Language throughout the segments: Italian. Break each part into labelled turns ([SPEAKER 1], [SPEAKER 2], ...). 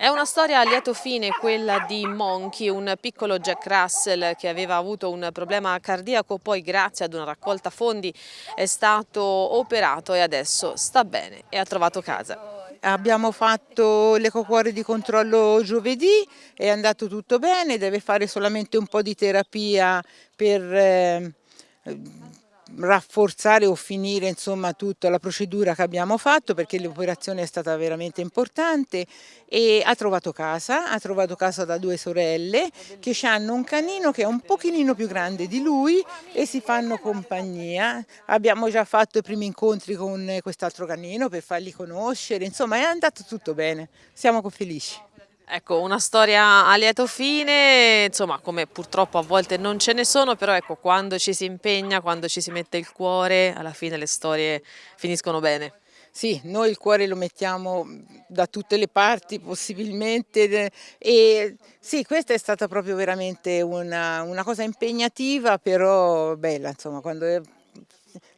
[SPEAKER 1] È una storia a lieto fine quella di Monkey, un piccolo Jack Russell che aveva avuto un problema cardiaco, poi grazie ad una raccolta fondi è stato operato e adesso sta bene e ha trovato casa.
[SPEAKER 2] Abbiamo fatto l'ecocuore di controllo giovedì, è andato tutto bene, deve fare solamente un po' di terapia per eh, rafforzare o finire insomma tutta la procedura che abbiamo fatto perché l'operazione è stata veramente importante e ha trovato casa, ha trovato casa da due sorelle che hanno un canino che è un pochino più grande di lui e si fanno compagnia. Abbiamo già fatto i primi incontri con quest'altro canino per farli conoscere, insomma è andato tutto bene, siamo felici.
[SPEAKER 1] Ecco, una storia a lieto fine, insomma, come purtroppo a volte non ce ne sono, però ecco, quando ci si impegna, quando ci si mette il cuore, alla fine le storie finiscono bene.
[SPEAKER 2] Sì, noi il cuore lo mettiamo da tutte le parti possibilmente e sì, questa è stata proprio veramente una, una cosa impegnativa, però bella, insomma, quando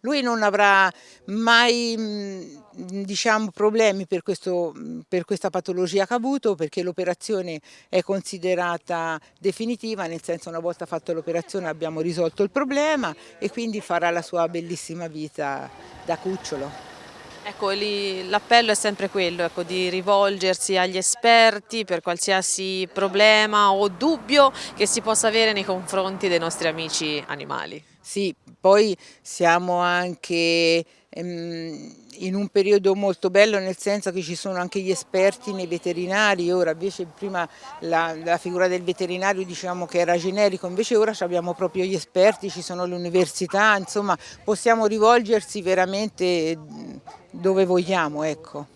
[SPEAKER 2] lui non avrà mai diciamo, problemi per, questo, per questa patologia che ha avuto perché l'operazione è considerata definitiva, nel senso una volta fatta l'operazione abbiamo risolto il problema e quindi farà la sua bellissima vita da cucciolo.
[SPEAKER 1] Ecco, l'appello è sempre quello, ecco, di rivolgersi agli esperti per qualsiasi problema o dubbio che si possa avere nei confronti dei nostri amici animali.
[SPEAKER 2] Sì, poi siamo anche ehm, in un periodo molto bello nel senso che ci sono anche gli esperti nei veterinari, ora invece prima la, la figura del veterinario diciamo che era generico, invece ora abbiamo proprio gli esperti, ci sono le università, insomma possiamo rivolgersi veramente dove vogliamo. Ecco.